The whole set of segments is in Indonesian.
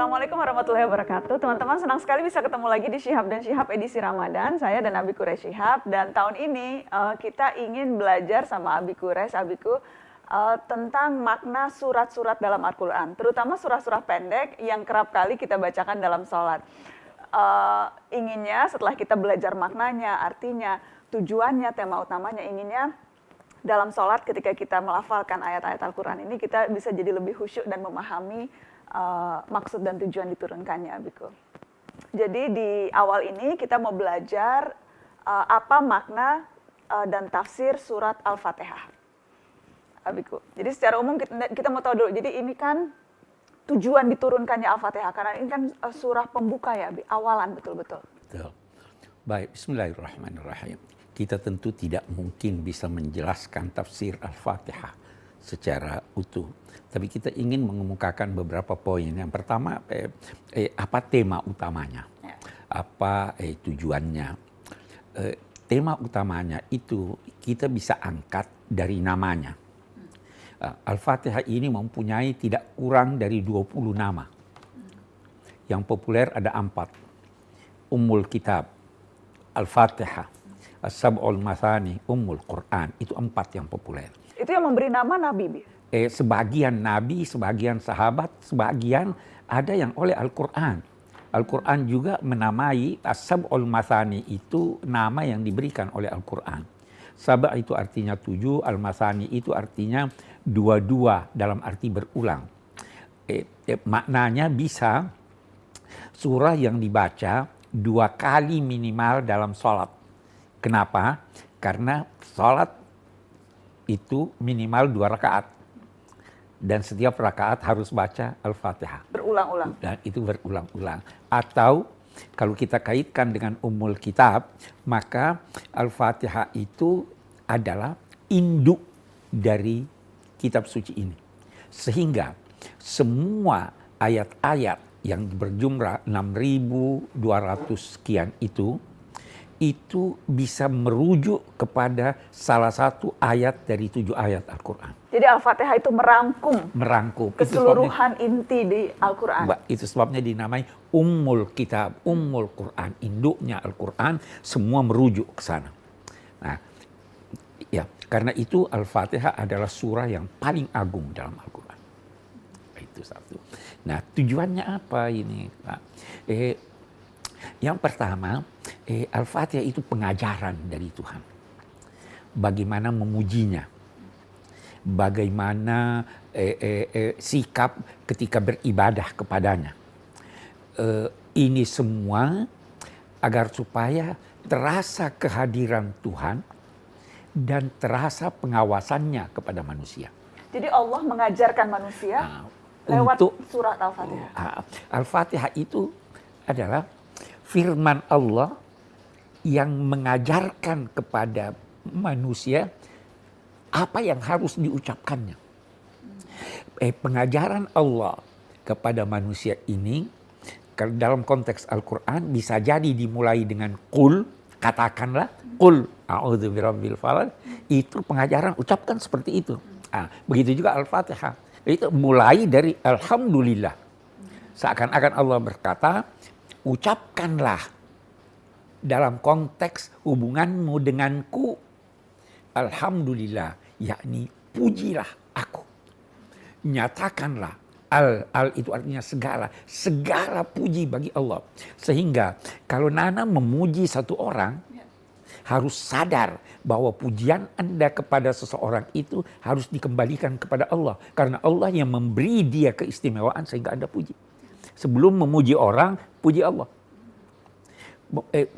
Assalamualaikum warahmatullahi wabarakatuh. Teman-teman senang sekali bisa ketemu lagi di Syihab dan Syihab edisi Ramadan. Saya dan Abi Kures Syihab dan tahun ini uh, kita ingin belajar sama Abi Kures, Abiku uh, tentang makna surat-surat dalam Al-Qur'an, terutama surah-surah pendek yang kerap kali kita bacakan dalam sholat. Uh, inginnya setelah kita belajar maknanya, artinya, tujuannya, tema utamanya, inginnya dalam sholat ketika kita melafalkan ayat-ayat Al-Quran ini kita bisa jadi lebih khusyuk dan memahami uh, maksud dan tujuan diturunkannya Abiku. Jadi di awal ini kita mau belajar uh, apa makna uh, dan tafsir surat Al-Fatihah. Abiku. Jadi secara umum kita, kita mau tahu dulu, jadi ini kan tujuan diturunkannya Al-Fatihah karena ini kan surah pembuka ya, Abi, awalan betul-betul. Betul. Baik, bismillahirrahmanirrahim kita tentu tidak mungkin bisa menjelaskan tafsir Al-Fatihah secara utuh. Tapi kita ingin mengemukakan beberapa poin. Yang pertama, eh, eh, apa tema utamanya? Ya. Apa eh, tujuannya? Eh, tema utamanya itu kita bisa angkat dari namanya. Uh, Al-Fatihah ini mempunyai tidak kurang dari 20 nama. Yang populer ada empat. Ummul Kitab, Al-Fatihah, As-Sab'ul Masani, Ummul Quran. Itu empat yang populer. Itu yang memberi nama Nabi? Eh, sebagian Nabi, sebagian sahabat, sebagian ada yang oleh Al-Quran. Al-Quran juga menamai As-Sab'ul Masani itu nama yang diberikan oleh Al-Quran. Sabah itu artinya tujuh, Al-Masani itu artinya dua-dua dalam arti berulang. Eh, eh, maknanya bisa surah yang dibaca dua kali minimal dalam sholat Kenapa? Karena sholat itu minimal dua rakaat. Dan setiap rakaat harus baca Al-Fatihah. Berulang-ulang. Dan itu berulang-ulang. Atau kalau kita kaitkan dengan umul kitab, maka Al-Fatihah itu adalah induk dari kitab suci ini. Sehingga semua ayat-ayat yang berjumlah 6.200 sekian itu itu bisa merujuk kepada salah satu ayat dari tujuh ayat Al-Quran. Jadi Al-Fatihah itu merangkum, merangkum keseluruhan itu inti di Al-Quran. Itu sebabnya dinamai Ummul Kitab, Ummul Quran, induknya Al-Quran, semua merujuk ke sana. Nah, ya karena itu Al-Fatihah adalah surah yang paling agung dalam Al-Quran. Itu satu. Nah, tujuannya apa ini? Nah, eh, yang pertama, eh, Al-Fatihah itu pengajaran dari Tuhan. Bagaimana memujinya. Bagaimana eh, eh, eh, sikap ketika beribadah kepadanya. Eh, ini semua agar supaya terasa kehadiran Tuhan dan terasa pengawasannya kepada manusia. Jadi Allah mengajarkan manusia nah, lewat untuk, surat Al-Fatihah. Ah, Al-Fatihah itu adalah firman Allah yang mengajarkan kepada manusia apa yang harus diucapkannya. Eh, pengajaran Allah kepada manusia ini dalam konteks Al-Quran bisa jadi dimulai dengan kul, katakanlah kul itu pengajaran ucapkan seperti itu. Nah, begitu juga Al-Fatihah. Itu mulai dari Alhamdulillah. Seakan-akan Allah berkata, ucapkanlah dalam konteks hubunganmu denganku. Alhamdulillah yakni pujilah aku. Nyatakanlah al al itu artinya segala segala puji bagi Allah. Sehingga kalau Nana memuji satu orang harus sadar bahwa pujian Anda kepada seseorang itu harus dikembalikan kepada Allah. Karena Allah yang memberi dia keistimewaan sehingga Anda puji sebelum memuji orang puji Allah. Eh,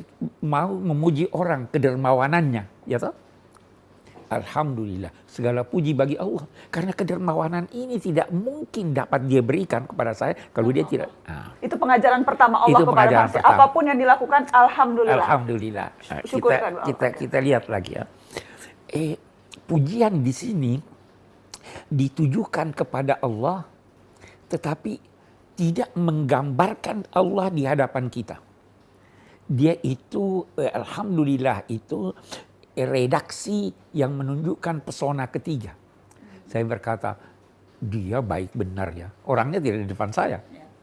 mau memuji orang kedermawanannya, ya toh? Alhamdulillah, segala puji bagi Allah. Karena kedermawanan ini tidak mungkin dapat dia berikan kepada saya kalau dia tidak. Nah. Itu pengajaran pertama Allah itu kepada manusia. Apa pun yang dilakukan, Alhamdulillah. Alhamdulillah. Nah, kita, kita, kita lihat lagi ya. Eh, pujian di sini ditujukan kepada Allah, tetapi tidak menggambarkan Allah di hadapan kita. Dia itu, eh, Alhamdulillah itu redaksi yang menunjukkan pesona ketiga. Saya berkata, dia baik benar ya. Orangnya tidak di depan saya.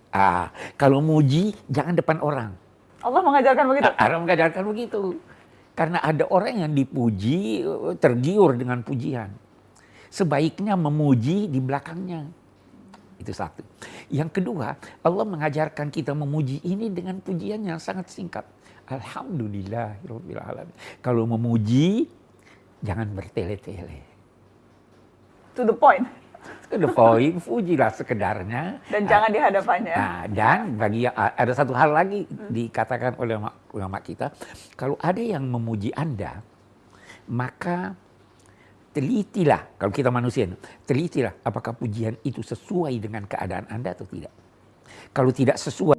Ah, kalau muji jangan depan orang. Allah mengajarkan begitu. Allah mengajarkan begitu. Karena ada orang yang dipuji tergiur dengan pujian. Sebaiknya memuji di belakangnya. Itu satu. Yang kedua, Allah mengajarkan kita memuji ini dengan pujian yang sangat singkat. Alhamdulillah. Kalau memuji, jangan bertele-tele. To the point. To the point, pujilah sekedarnya. Dan jangan di hadapannya. Nah, dan bagi ada satu hal lagi hmm. dikatakan oleh ulama kita, kalau ada yang memuji Anda, maka telitilah kalau kita manusia, telitilah apakah pujian itu sesuai dengan keadaan Anda atau tidak. Kalau tidak sesuai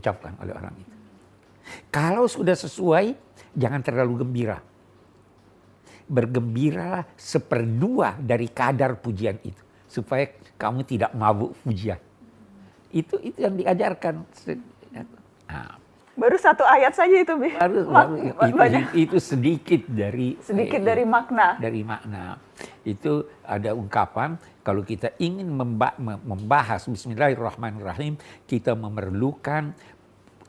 diucapkan oleh orang itu. Kalau sudah sesuai, jangan terlalu gembira. Bergembira seperdua dari kadar pujian itu. Supaya kamu tidak mabuk pujian. Itu itu yang diajarkan. Nah, baru satu ayat saja itu. Baru, baru itu, itu sedikit dari sedikit eh, dari makna. Dari makna. Itu ada ungkapan kalau kita ingin membahas Bismillahirrahmanirrahim, kita memerlukan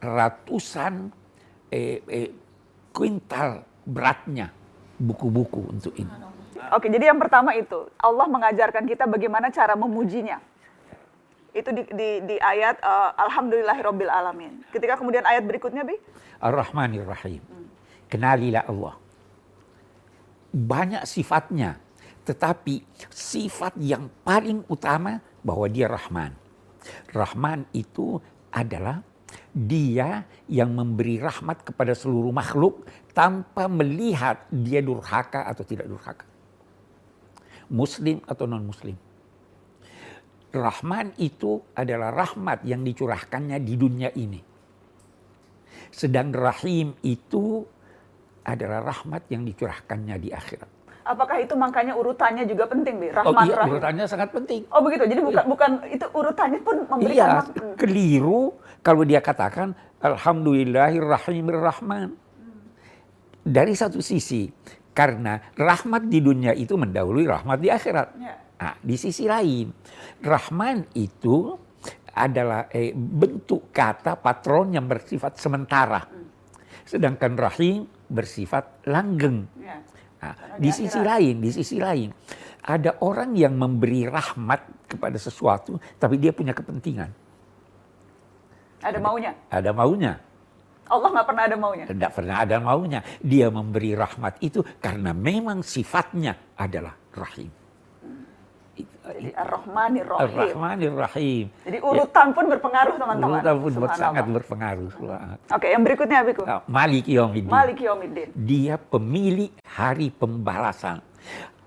ratusan eh, eh, kuintal beratnya buku-buku untuk ini. Oke, jadi yang pertama itu Allah mengajarkan kita bagaimana cara memujinya. Itu di, di, di ayat uh, Alhamdulillahirabbil alamin. Ketika kemudian ayat berikutnya, Bi? Ar-Rahmanir-Rahim. Hmm. Kenalilah Allah. Banyak sifatnya, tetapi sifat yang paling utama bahwa dia Rahman. Rahman itu adalah dia yang memberi rahmat kepada seluruh makhluk tanpa melihat dia durhaka atau tidak durhaka. Muslim atau non-muslim. Rahman itu adalah rahmat yang dicurahkannya di dunia ini. Sedang Rahim itu adalah rahmat yang dicurahkannya di akhirat. Apakah itu makanya urutannya juga penting, Bi? Rahman, oh iya, Rahim. urutannya sangat penting. Oh begitu. Jadi bukan iya. bukan itu urutannya pun memberikan Iya, keliru kalau dia katakan Alhamdulillahirrahmanirrahman. Dari satu sisi, karena rahmat di dunia itu mendahului rahmat di akhirat. Ya. Nah, di sisi lain, Rahman itu adalah eh, bentuk kata patron yang bersifat sementara. Sedangkan Rahim bersifat langgeng. Nah, di sisi lain, di sisi lain, ada orang yang memberi rahmat kepada sesuatu, tapi dia punya kepentingan. Ada maunya? Ada maunya. Allah nggak pernah ada maunya? Tidak pernah ada maunya. Dia memberi rahmat itu karena memang sifatnya adalah rahim. Ar-Rahmanir Rahim. Ar-Rahmanir Rahim. Jadi urutan pun berpengaruh teman-teman. Urutan pun sangat berpengaruh. Oke, yang berikutnya Abiku. Nah, Malik Yomiddin. Malik Yomiddin. Dia pemilik hari pembalasan.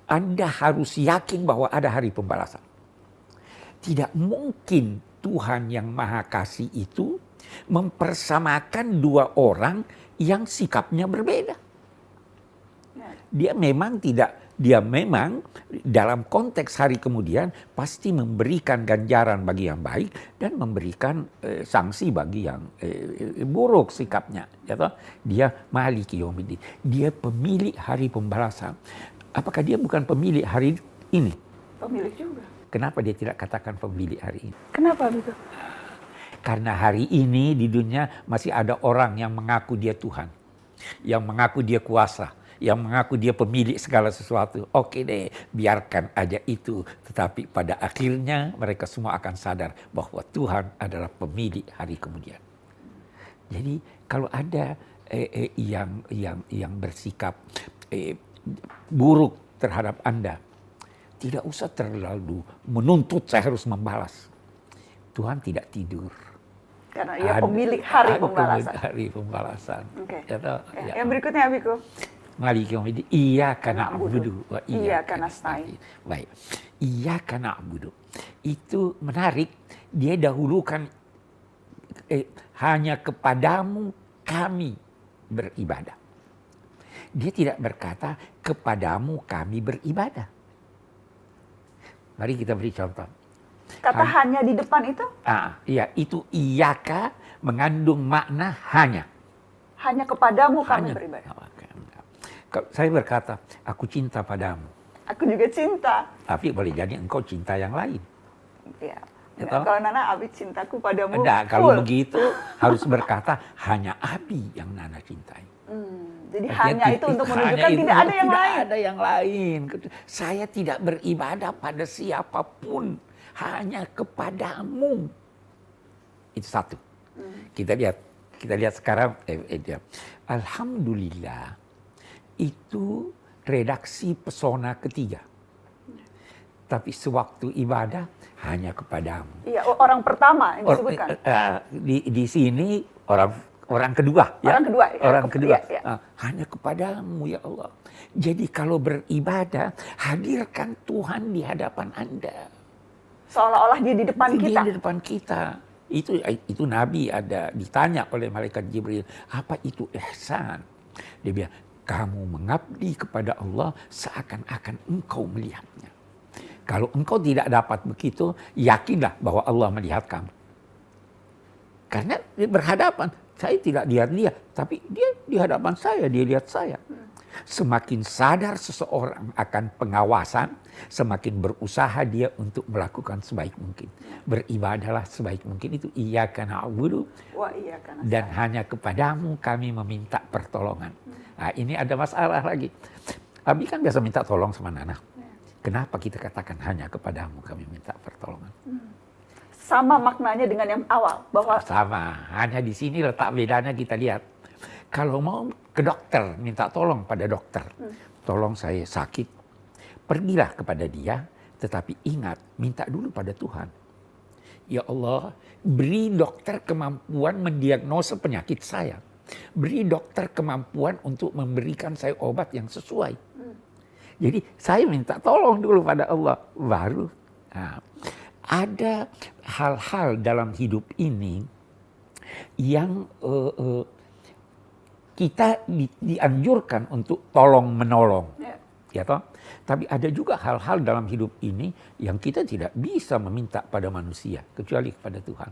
Anda harus yakin bahwa ada hari pembalasan. Tidak mungkin Tuhan yang Maha Kasih itu mempersamakan dua orang yang sikapnya berbeda. Ya. Dia memang tidak dia memang dalam konteks hari kemudian pasti memberikan ganjaran bagi yang baik dan memberikan eh, sanksi bagi yang eh, buruk sikapnya. Ya toh? Dia maliki yomidin. Dia pemilik hari pembalasan. Apakah dia bukan pemilik hari ini? Pemilik juga. Kenapa dia tidak katakan pemilik hari ini? Kenapa begitu? Karena hari ini di dunia masih ada orang yang mengaku dia Tuhan. Yang mengaku dia kuasa yang mengaku dia pemilik segala sesuatu. Oke deh, biarkan aja itu. Tetapi pada akhirnya mereka semua akan sadar bahwa Tuhan adalah pemilik hari kemudian. Jadi kalau ada eh, eh, yang yang yang bersikap eh, buruk terhadap Anda, tidak usah terlalu menuntut saya harus membalas. Tuhan tidak tidur. Karena ia pemilik hari pembalasan. Hari pembalasan. Okay. Ya, ya. Yang berikutnya Abiku. Malik yaumidin iyyaka na'budu wa iyyaka nasta'in. Baik. Iyyaka na'budu. Itu menarik, dia dahulukan eh, hanya kepadamu kami beribadah. Dia tidak berkata kepadamu kami beribadah. Mari kita beri contoh. Kata hanya, hanya di depan itu? Ah, iya, itu iyaka mengandung makna hanya. Hanya kepadamu kami hanya, beribadah. Saya berkata, aku cinta padamu. Aku juga cinta. Tapi boleh jadi engkau cinta yang lain. Ya. Ya Nah, kalau Nana Abi cintaku padamu. Enggak, kalau full. begitu harus berkata hanya Abi yang Nana cintai. Hmm, jadi Artinya hanya itu untuk menunjukkan itu, tidak ada yang tidak lain. ada yang lain. Saya tidak beribadah pada siapa pun, hanya kepadamu. Itu satu. Hmm. Kita lihat, kita lihat sekarang. Eh, eh. Alhamdulillah, itu redaksi pesona ketiga. Tapi sewaktu ibadah hanya kepadamu. Iya, orang pertama yang disebutkan. eh, eh, di di sini orang orang kedua ya. Orang kedua, ya. orang Ke- kedua iya. Ah, hanya kepadamu ya Allah jadi kalau beribadah hadirkan Tuhan di hadapan anda Seolah-olah dia di depan Dia kita. di depan kita itu itu Nabi ada ditanya oleh malaikat Jibril apa itu ihsan dia bilang kamu mengabdi kepada Allah seakan-akan engkau melihatnya kalau engkau tidak dapat begitu yakinlah bahwa Allah melihat kamu karena berhadapan. Saya tidak lihat dia, tapi dia di hadapan saya, dia lihat saya. Semakin sadar seseorang akan pengawasan, semakin berusaha dia untuk melakukan sebaik mungkin. Beribadahlah sebaik mungkin itu iya karena dan hanya kepadamu kami meminta pertolongan. Nah, ini ada masalah lagi. Abi kan biasa minta tolong sama Nana. Kenapa kita katakan hanya kepadamu kami minta pertolongan? Sama maknanya dengan yang awal bahwa Sama, hanya di sini letak bedanya kita lihat. Kalau mau ke dokter, minta tolong pada dokter. Tolong saya sakit. Pergilah kepada dia, tetapi ingat, minta dulu pada Tuhan. Ya Allah, beri dokter kemampuan mendiagnosa penyakit saya. Beri dokter kemampuan untuk memberikan saya obat yang sesuai. Jadi saya minta tolong dulu pada Allah, baru. Nah, ada hal-hal dalam hidup ini yang eh, eh, kita di- dianjurkan untuk tolong menolong, ya, ya toh. Tapi ada juga hal-hal dalam hidup ini yang kita tidak bisa meminta pada manusia kecuali kepada Tuhan.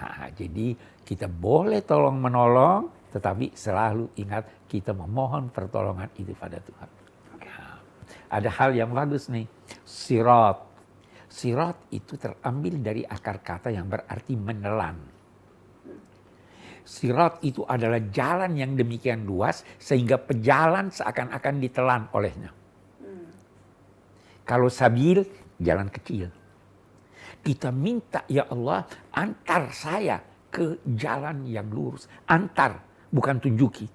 Ah, jadi kita boleh tolong menolong, tetapi selalu ingat kita memohon pertolongan itu pada Tuhan. Nah, ada hal yang bagus nih, sirat. Sirat itu terambil dari akar kata yang berarti menelan. Sirat itu adalah jalan yang demikian luas sehingga pejalan seakan-akan ditelan olehnya. Kalau sabil, jalan kecil. Kita minta ya Allah antar saya ke jalan yang lurus. Antar, bukan tunjuki.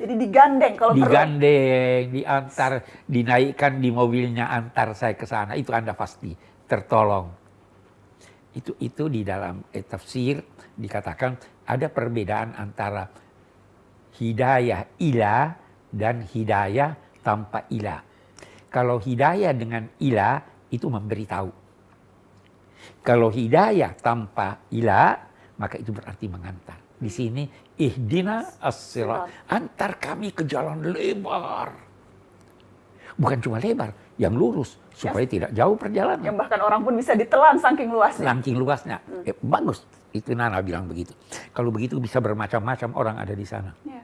jadi digandeng kalau perlu. Digandeng, diantar, dinaikkan di mobilnya, antar saya ke sana. Itu Anda pasti tertolong. Itu itu di dalam eh, tafsir dikatakan ada perbedaan antara hidayah ila dan hidayah tanpa ila. Kalau hidayah dengan ila itu memberitahu. Kalau hidayah tanpa ila maka itu berarti mengantar. Di sini ihdina as-sirat. Antar kami ke jalan lebar. Bukan cuma lebar, yang lurus supaya tidak jauh perjalanan. Yang bahkan orang pun bisa ditelan saking luasnya. Saking luasnya. Eh, bagus. Itu Nana bilang begitu. Kalau begitu bisa bermacam-macam orang ada di sana. Ya.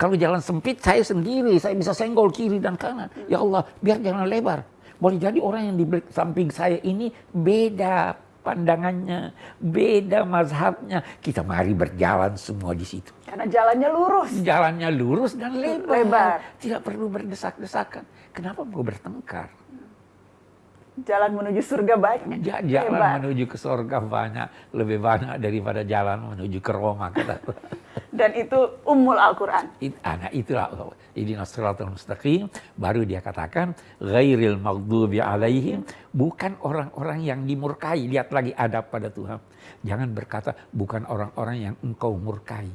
Kalau jalan sempit saya sendiri, saya bisa senggol kiri dan kanan. Ya Allah, biar jalan lebar. Boleh jadi orang yang di samping saya ini beda pandangannya, beda mazhabnya. Kita mari berjalan semua di situ. Karena jalannya lurus. Jalannya lurus dan lebar. Lebar. Tidak perlu berdesak-desakan. Kenapa mau bertengkar? Jalan menuju surga banyak. Ja- Jalan Lebar. menuju ke surga banyak, lebih banyak daripada jalan menuju ke Roma. Kata. Dan itu ummul Al-Quran. It, ah, nah itulah ini siratal mustaqim baru dia katakan ghairil maghdubi alaihim bukan orang-orang yang dimurkai lihat lagi adab pada Tuhan jangan berkata bukan orang-orang yang engkau murkai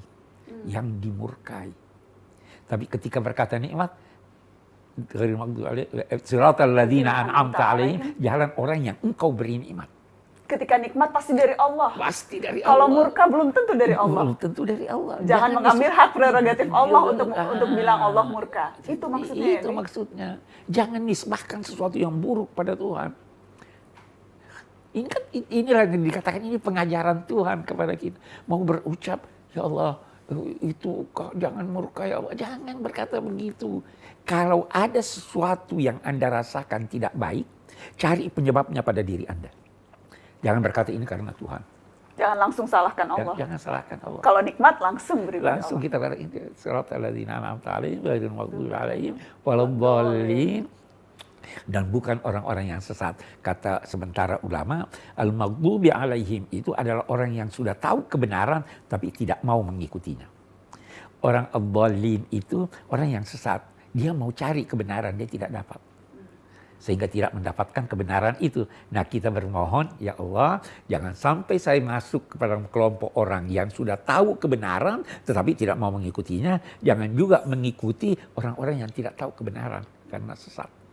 yang dimurkai tapi ketika berkata nikmat ghairil maghdubi alaihim siratal ladzina an'amta alaihim jalan orang yang engkau beri nikmat Ketika nikmat pasti dari Allah. pasti dari Kalau Allah murka belum tentu dari Allah. Belum tentu dari Allah Jangan mengambil hak prerogatif Allah Jangan- untuk untuk bilang Allah murka. Itu maksudnya. ya, Itu Dik? maksudnya. Jangan nisbahkan sesuatu yang buruk pada Tuhan. Ini kan inilah yang dikatakan ini pengajaran Tuhan kepada kita. Mau berucap, ya Allah, "Eh, itu kok jangan murkai Allah. Jangan berkata begitu. Kalau ada sesuatu yang Anda rasakan tidak baik, cari penyebabnya pada diri Anda. Jangan berkata ini karena Tuhan. Jangan langsung salahkan Jangan, Allah. jangan salahkan Allah. Kalau nikmat langsung beri Langsung Allah. kita kata ini surat alladzina an'amta alaihim ghairil maghdubi alaihim waladdallin dan bukan orang-orang yang sesat. Kata sementara ulama, al-maghdubi alaihim itu adalah orang yang sudah tahu kebenaran tapi tidak mau mengikutinya. Orang ad itu orang yang sesat. Dia mau cari kebenaran, dia tidak dapat. Sehingga tidak mendapatkan kebenaran itu. Nah kita bermohon, ya Allah, jangan sampai saya masuk kepada kelompok orang yang sudah tahu kebenaran tetapi tidak mau mengikutinya. Jangan juga mengikuti orang-orang yang tidak tahu kebenaran karena sesat.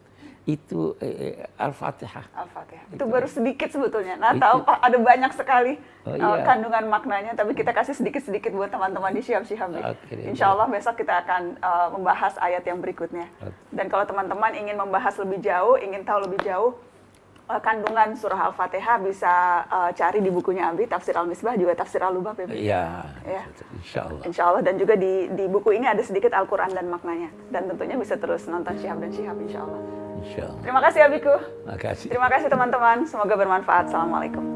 Itu eh, eh, Al-Fatihah. Al-Fatihah. Itu baru sedikit sebetulnya. Nah, Itu. tahu Pak, ada banyak sekali Oh, uh, iya. kandungan maknanya, tapi kita kasih sedikit-sedikit buat teman-teman di Syihab-Syihab nih. Oke deh, Insya Allah besok kita akan uh, membahas ayat yang berikutnya. Oke. Dan kalau teman-teman ingin membahas lebih jauh, ingin tahu lebih jauh uh, kandungan surah Al-Fatihah bisa uh, cari di bukunya Abi, Tafsir Al-Misbah, juga Tafsir Al-Lubab ya. Ya, Ya. insya Allah. Insya Allah dan juga di, di buku ini ada sedikit Al-Quran dan maknanya. Dan tentunya bisa terus nonton Syihab dan Syihab insya Allah. Insya Allah. Terima kasih Abiku. Makasih. Terima kasih teman-teman. Semoga bermanfaat. Assalamualaikum.